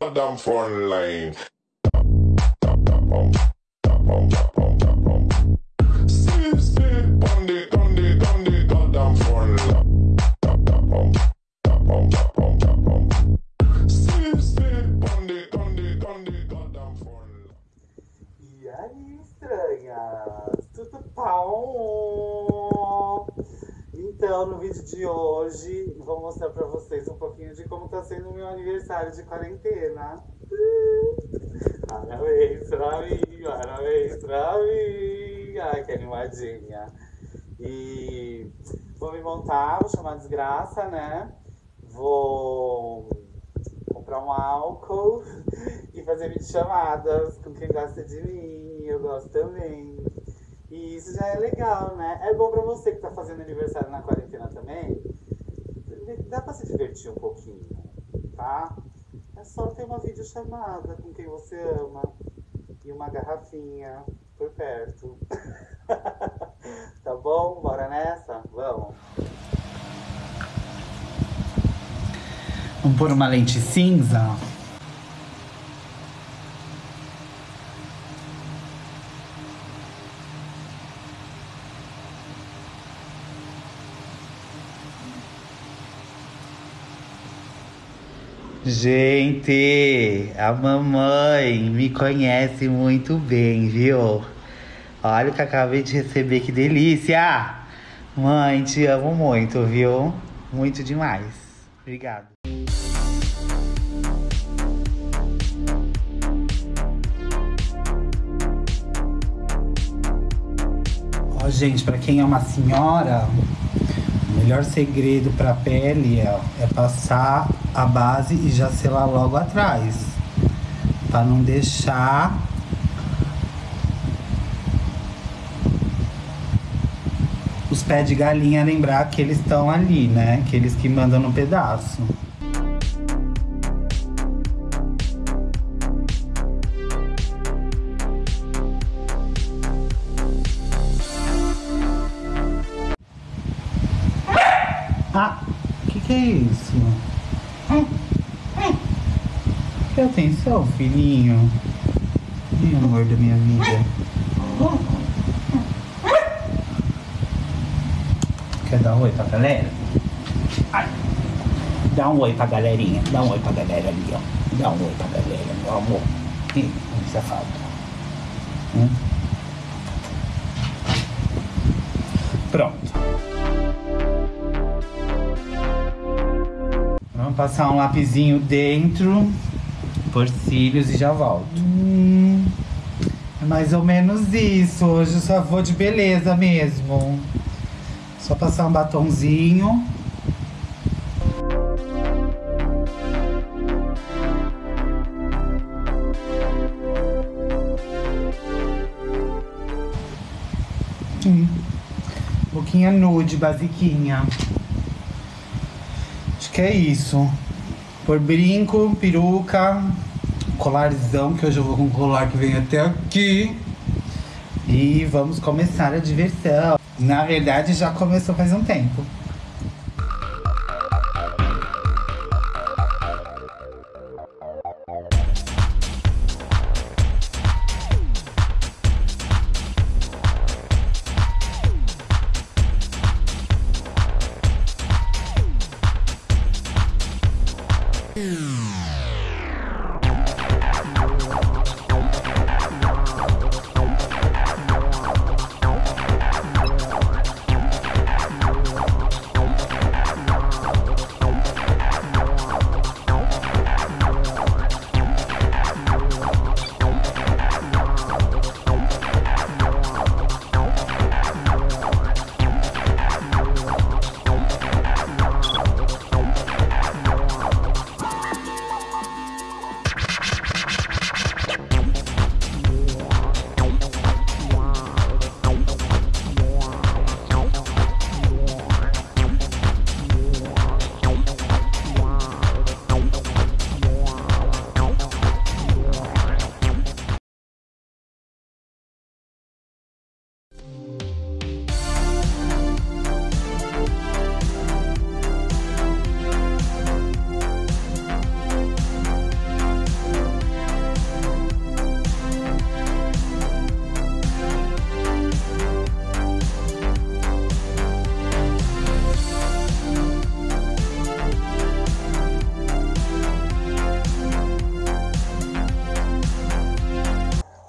Down front line. Então, no vídeo de hoje, vou mostrar pra vocês um pouquinho de como tá sendo o meu aniversário de quarentena. Parabéns pra mim, parabéns pra mim. Ai, que animadinha. E vou me montar, vou chamar desgraça, né? Vou comprar um álcool e fazer videochamadas com quem gosta de mim. Eu gosto também. E isso já é legal, né? É bom pra você que tá fazendo aniversário na quarentena também. Dá pra se divertir um pouquinho, tá? É só ter uma videochamada com quem você ama e uma garrafinha por perto. tá bom? Bora nessa? Vamos. Vamos pôr uma lente cinza? Gente, a mamãe me conhece muito bem, viu? Olha o que acabei de receber, que delícia! Mãe, te amo muito, viu? Muito demais. Obrigado. Ó, gente, pra quem é uma senhora, o melhor segredo pra pele é, é passar a base e já selar logo atrás. Pra não deixar os pés de galinha lembrar que eles estão ali, né? Que eles que mandam no pedaço. Que, é isso? Que atenção, filhinho. Ih, amor da minha vida. Quer dar um oi pra galera? Ai. Dá um oi pra galerinha. Dá um oi pra galera ali, ó. Dá um oi pra galera, meu amor. Ih, safado. Hum? Passar um lapisinho dentro, por cílios e já volto. Hum, é mais ou menos isso. Hoje eu só vou de beleza mesmo. Só passar um batonzinho. Hum. Boquinha nude, basiquinha que é isso. Por brinco, peruca, colarzão, que hoje eu vou com um colar que vem até aqui. E vamos começar a diversão. Na verdade, já começou faz um tempo. 嗯。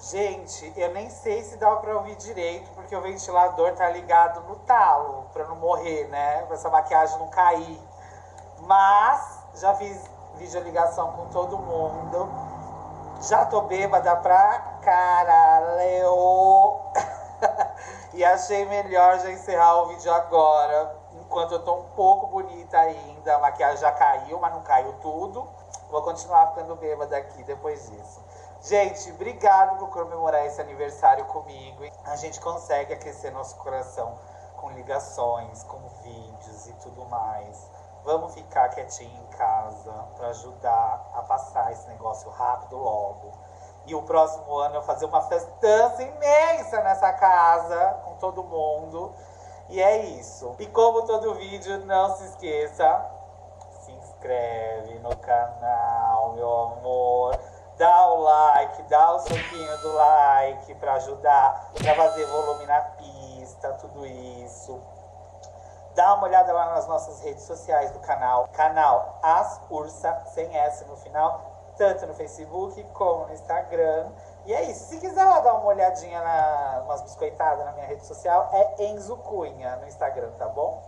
Gente, eu nem sei se dá pra ouvir direito, porque o ventilador tá ligado no talo, pra não morrer, né? Pra essa maquiagem não cair. Mas já fiz videoligação com todo mundo. Já tô bêbada pra caralho. e achei melhor já encerrar o vídeo agora. Enquanto eu tô um pouco bonita ainda. A maquiagem já caiu, mas não caiu tudo. Vou continuar ficando bêbada aqui depois disso. Gente, obrigado por comemorar esse aniversário comigo. A gente consegue aquecer nosso coração com ligações, com vídeos e tudo mais. Vamos ficar quietinho em casa para ajudar a passar esse negócio rápido logo. E o próximo ano eu fazer uma festança imensa nessa casa com todo mundo. E é isso. E como todo vídeo, não se esqueça, se inscreve no canal, meu amor. Dá o like, dá o soquinho do like para ajudar, para fazer volume na pista, tudo isso. Dá uma olhada lá nas nossas redes sociais do canal. Canal As Ursa, sem S no final, tanto no Facebook como no Instagram. E é isso. Se quiser lá dar uma olhadinha na umas biscoitadas na minha rede social, é Enzo Cunha no Instagram, tá bom?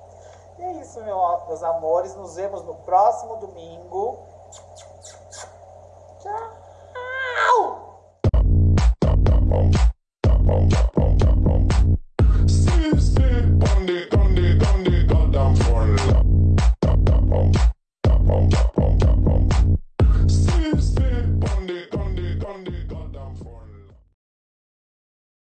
E é isso, meu, meus amores. Nos vemos no próximo domingo. Tchau.